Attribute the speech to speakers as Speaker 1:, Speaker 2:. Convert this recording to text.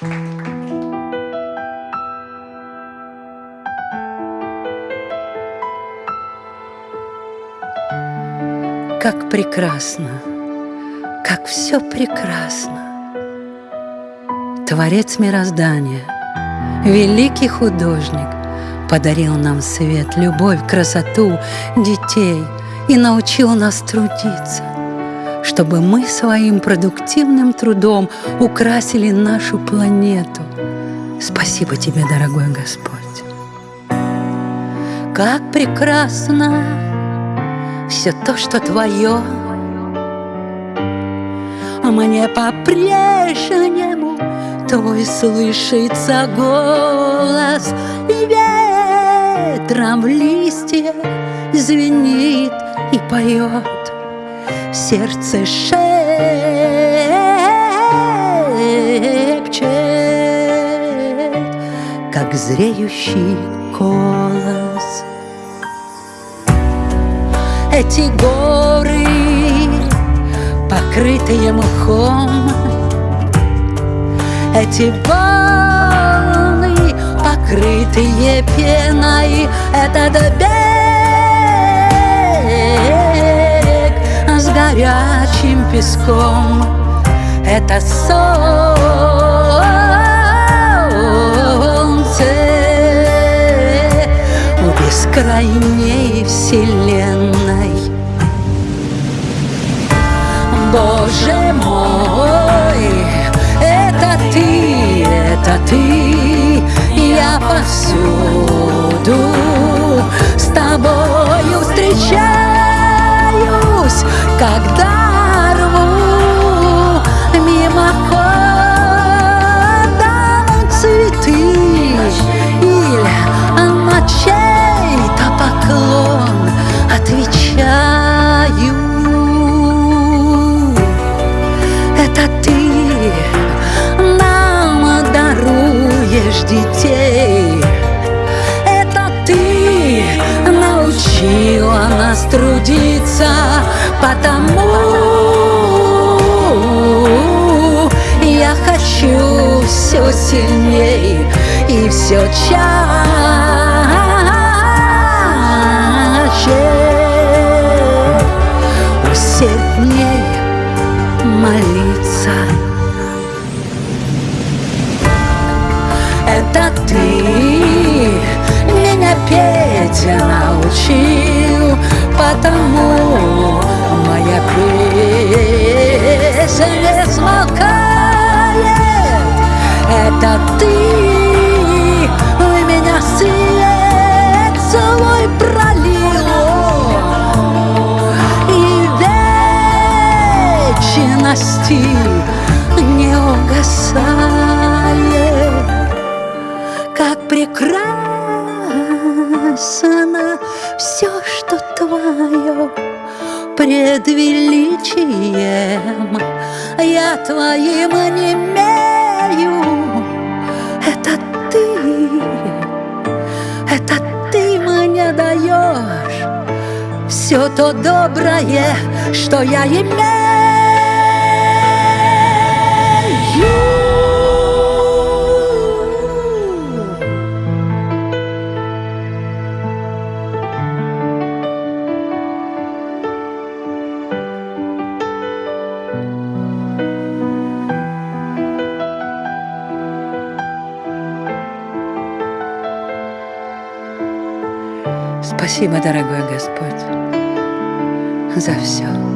Speaker 1: Как прекрасно, как все прекрасно. Творец мироздания, великий художник, Подарил нам свет, любовь, красоту, детей И научил нас трудиться, Чтобы мы своим продуктивным трудом Украсили нашу планету. Спасибо тебе, дорогой Господь. Как прекрасно все то, что твое, Мне по-прежнему твой слышится голос ветром в листьях звенит и поет Сердце шепчет, как зреющий колос Эти горы, покрытые мхом Эти волны, покрытые пеной Этот берег горячим песком. Это солнце у бескрайней вселенной. Боже мой, это ты, это ты, я повсюду с тобою встречаюсь, когда рву мимоходом цветы или на чей-то поклон отвечаю. Это ты нам даруешь детей. Это ты научила нас трудиться, потому я хочу все сильней и все чаще усердней молиться. Это ты меня петь научил, потому песня не смолкает. Это ты в меня свет свой пролил. И вечности не угасает, как прекрасно все, что твое пред величием я твоим не имею. Это ты, это ты мне даешь все то доброе, что я имею. Спасибо, дорогой Господь, за все.